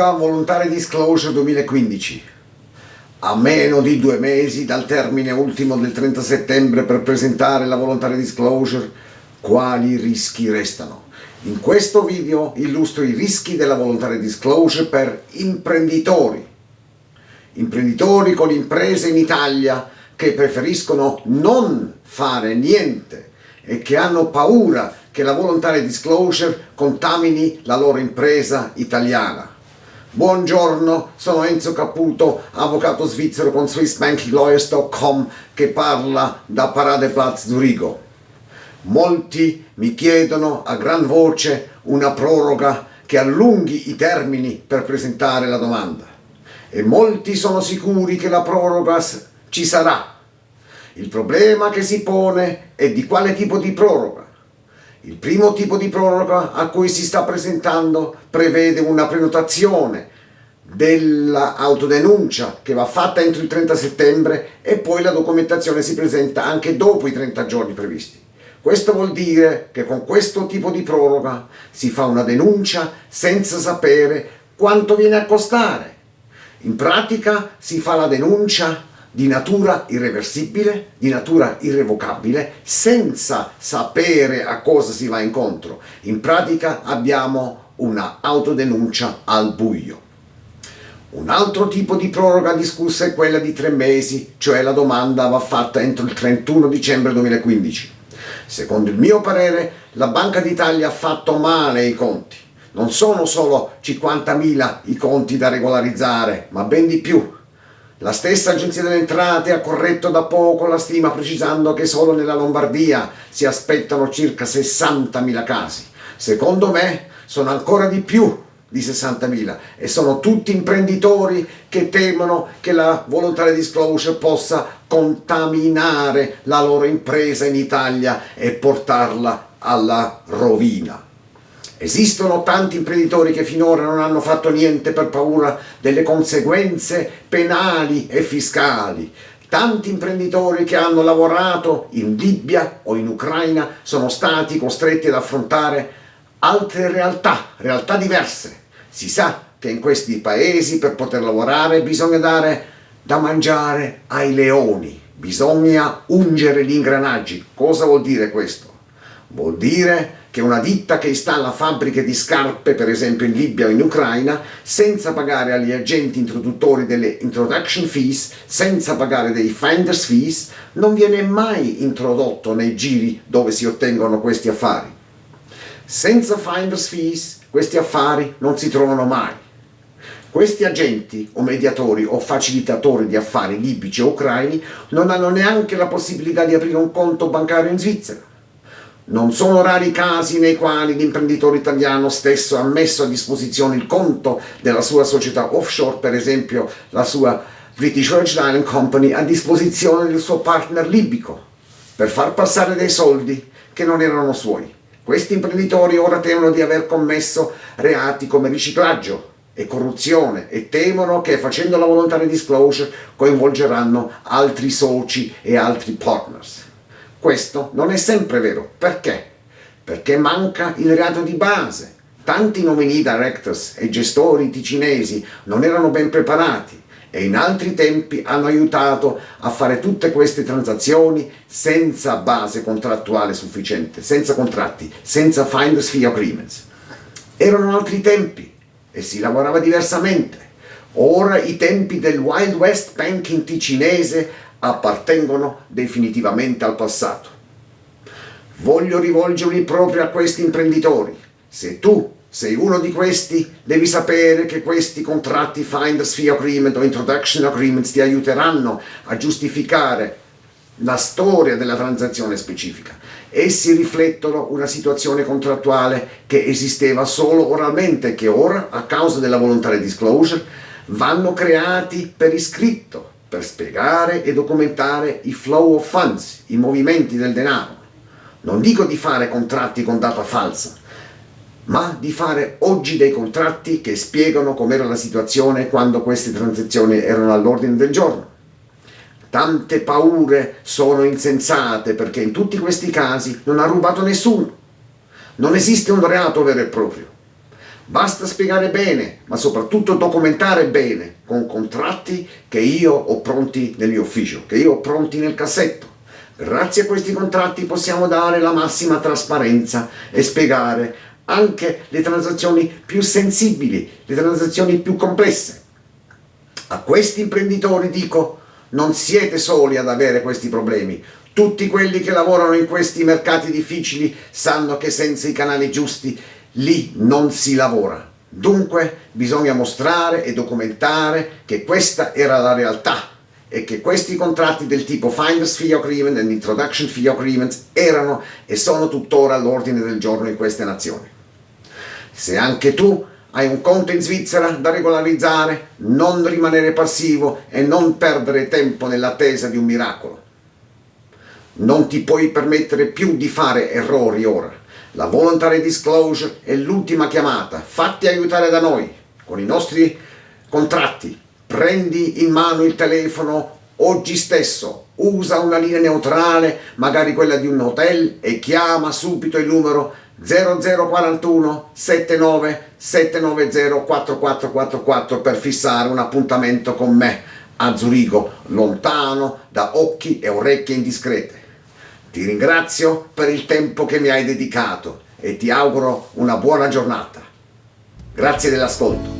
Proroga Voluntary Disclosure 2015. A meno di due mesi dal termine ultimo del 30 settembre per presentare la Voluntary Disclosure, quali rischi restano? In questo video illustro i rischi della Voluntary Disclosure per imprenditori. Imprenditori con imprese in Italia che preferiscono non fare niente e che hanno paura che la voluntary disclosure contamini la loro impresa italiana. Buongiorno, sono Enzo Caputo, avvocato svizzero con SwissBankingLawyers.com che parla da Paradeplatz Zurigo. Molti mi chiedono a gran voce una proroga che allunghi i termini per presentare la domanda e molti sono sicuri che la proroga ci sarà. Il problema che si pone è di quale tipo di proroga. Il primo tipo di proroga a cui si sta presentando prevede una prenotazione dell'autodenuncia che va fatta entro il 30 settembre e poi la documentazione si presenta anche dopo i 30 giorni previsti. Questo vuol dire che con questo tipo di proroga si fa una denuncia senza sapere quanto viene a costare. In pratica si fa la denuncia di natura irreversibile, di natura irrevocabile, senza sapere a cosa si va incontro. In pratica abbiamo una autodenuncia al buio. Un altro tipo di proroga discussa è quella di tre mesi, cioè la domanda va fatta entro il 31 dicembre 2015. Secondo il mio parere, la Banca d'Italia ha fatto male i conti. Non sono solo 50.000 i conti da regolarizzare, ma ben di più. La stessa Agenzia delle Entrate ha corretto da poco la stima precisando che solo nella Lombardia si aspettano circa 60.000 casi. Secondo me sono ancora di più di 60.000 e sono tutti imprenditori che temono che la voluntary disclosure possa contaminare la loro impresa in Italia e portarla alla rovina. Esistono tanti imprenditori che finora non hanno fatto niente per paura delle conseguenze penali e fiscali. Tanti imprenditori che hanno lavorato in Libia o in Ucraina sono stati costretti ad affrontare altre realtà, realtà diverse. Si sa che in questi paesi per poter lavorare bisogna dare da mangiare ai leoni, bisogna ungere gli ingranaggi. Cosa vuol dire questo? Vuol dire che una ditta che installa fabbriche di scarpe, per esempio in Libia o in Ucraina, senza pagare agli agenti introduttori delle introduction fees, senza pagare dei finder's fees, non viene mai introdotto nei giri dove si ottengono questi affari. Senza finder's fees questi affari non si trovano mai. Questi agenti o mediatori o facilitatori di affari libici o ucraini non hanno neanche la possibilità di aprire un conto bancario in Svizzera non sono rari i casi nei quali l'imprenditore italiano stesso ha messo a disposizione il conto della sua società offshore, per esempio la sua British Virgin Island Company, a disposizione del suo partner libico, per far passare dei soldi che non erano suoi. Questi imprenditori ora temono di aver commesso reati come riciclaggio e corruzione e temono che facendo la voluntary disclosure coinvolgeranno altri soci e altri partners. Questo non è sempre vero. Perché? Perché manca il reato di base. Tanti nominee directors e gestori ticinesi non erano ben preparati e in altri tempi hanno aiutato a fare tutte queste transazioni senza base contrattuale sufficiente, senza contratti, senza finder's fee agreements. Erano altri tempi e si lavorava diversamente. Ora i tempi del Wild West banking ticinese appartengono definitivamente al passato. Voglio rivolgermi proprio a questi imprenditori. Se tu sei uno di questi, devi sapere che questi contratti Finder's Fee Agreement o Introduction Agreements ti aiuteranno a giustificare la storia della transazione specifica. Essi riflettono una situazione contrattuale che esisteva solo oralmente, che ora, a causa della voluntary disclosure, vanno creati per iscritto per spiegare e documentare i flow of funds, i movimenti del denaro. Non dico di fare contratti con data falsa, ma di fare oggi dei contratti che spiegano com'era la situazione quando queste transazioni erano all'ordine del giorno. Tante paure sono insensate perché in tutti questi casi non ha rubato nessuno. Non esiste un reato vero e proprio. Basta spiegare bene, ma soprattutto documentare bene, con contratti che io ho pronti nel mio ufficio, che io ho pronti nel cassetto. Grazie a questi contratti possiamo dare la massima trasparenza e spiegare anche le transazioni più sensibili, le transazioni più complesse. A questi imprenditori dico, non siete soli ad avere questi problemi, tutti quelli che lavorano in questi mercati difficili sanno che senza i canali giusti lì non si lavora. Dunque bisogna mostrare e documentare che questa era la realtà e che questi contratti del tipo Finder's Fee Agreement e Introduction Fee Agreement erano e sono tuttora all'ordine del giorno in queste nazioni. Se anche tu hai un conto in Svizzera da regolarizzare, non rimanere passivo e non perdere tempo nell'attesa di un miracolo. Non ti puoi permettere più di fare errori ora. La voluntary disclosure è l'ultima chiamata. Fatti aiutare da noi con i nostri contratti. Prendi in mano il telefono oggi stesso, usa una linea neutrale, magari quella di un hotel e chiama subito il numero 0041 79 790 4444 per fissare un appuntamento con me a Zurigo, lontano da occhi e orecchie indiscrete. Ti ringrazio per il tempo che mi hai dedicato e ti auguro una buona giornata. Grazie dell'ascolto.